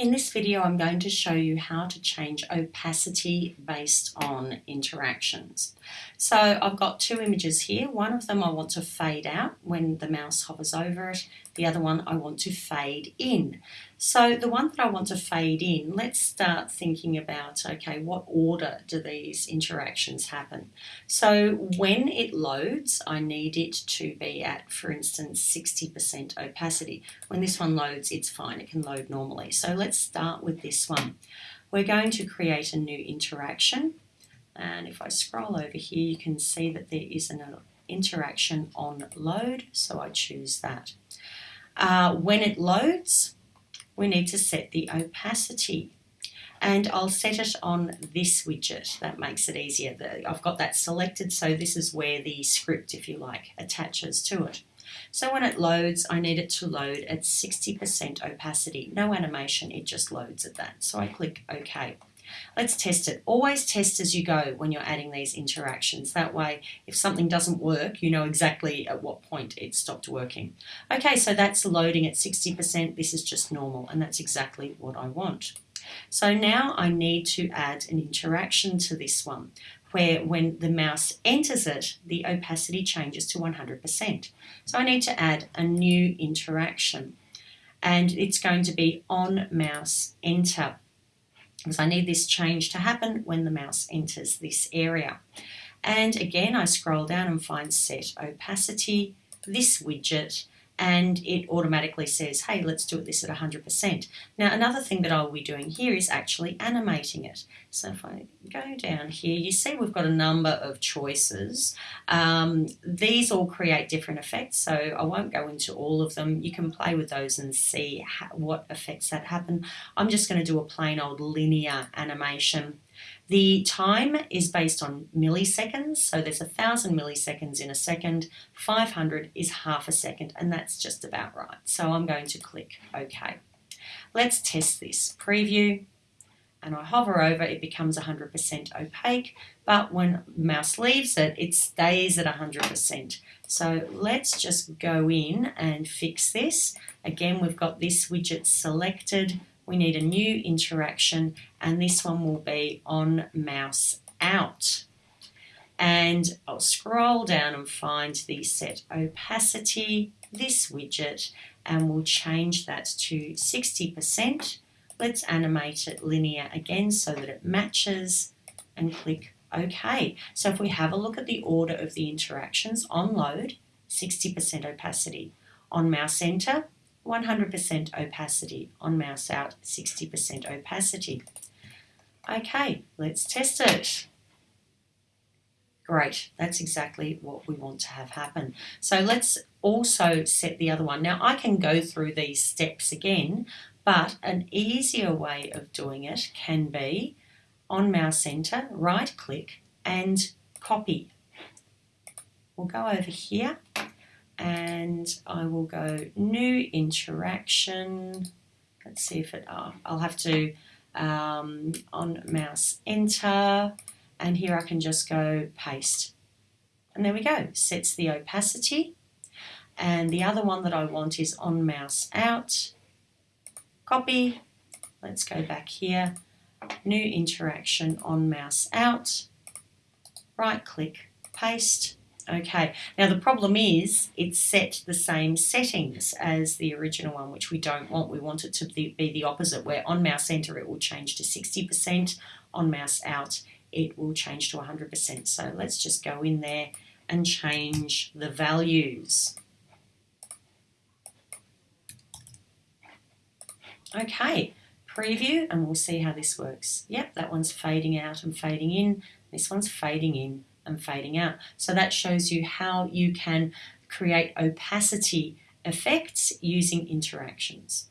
In this video I'm going to show you how to change opacity based on interactions. So I've got two images here. One of them I want to fade out when the mouse hovers over it. The other one I want to fade in. So the one that I want to fade in, let's start thinking about, okay, what order do these interactions happen? So when it loads, I need it to be at, for instance, 60% opacity. When this one loads, it's fine. It can load normally. So let's start with this one. We're going to create a new interaction. And if I scroll over here, you can see that there is an interaction on load. So I choose that. Uh, when it loads, we need to set the opacity and I'll set it on this widget. That makes it easier. I've got that selected, so this is where the script, if you like, attaches to it. So when it loads, I need it to load at 60% opacity. No animation, it just loads at that. So I click OK. Let's test it. Always test as you go when you're adding these interactions. That way, if something doesn't work, you know exactly at what point it stopped working. Okay, so that's loading at 60%. This is just normal, and that's exactly what I want. So now I need to add an interaction to this one where when the mouse enters it, the opacity changes to 100%. So I need to add a new interaction and it's going to be on mouse enter because I need this change to happen when the mouse enters this area. And again, I scroll down and find set opacity, this widget, and it automatically says, hey, let's do it this at 100%. Now, another thing that I'll be doing here is actually animating it. So if I go down here, you see we've got a number of choices. Um, these all create different effects, so I won't go into all of them. You can play with those and see what effects that happen. I'm just going to do a plain old linear animation. The time is based on milliseconds, so there's a thousand milliseconds in a second, 500 is half a second, and that's just about right. So I'm going to click OK. Let's test this. Preview, and I hover over, it becomes 100% opaque, but when mouse leaves it, it stays at 100%. So let's just go in and fix this. Again, we've got this widget selected we need a new interaction and this one will be on mouse out. And I'll scroll down and find the set opacity, this widget, and we'll change that to 60%. Let's animate it linear again so that it matches and click OK. So if we have a look at the order of the interactions on load, 60% opacity. On mouse enter, 100% opacity. On mouse out, 60% opacity. Okay, let's test it. Great, that's exactly what we want to have happen. So let's also set the other one. Now I can go through these steps again, but an easier way of doing it can be on mouse enter, right click and copy. We'll go over here and I will go new interaction. Let's see if it, oh, I'll have to um, on mouse enter and here I can just go paste. And there we go, sets the opacity. And the other one that I want is on mouse out, copy. Let's go back here, new interaction on mouse out, right click, paste Okay, now the problem is it's set the same settings as the original one, which we don't want. We want it to be the opposite, where on mouse enter it will change to 60%, on mouse out it will change to 100%. So let's just go in there and change the values. Okay, preview and we'll see how this works. Yep, that one's fading out and fading in. This one's fading in and fading out. So that shows you how you can create opacity effects using interactions.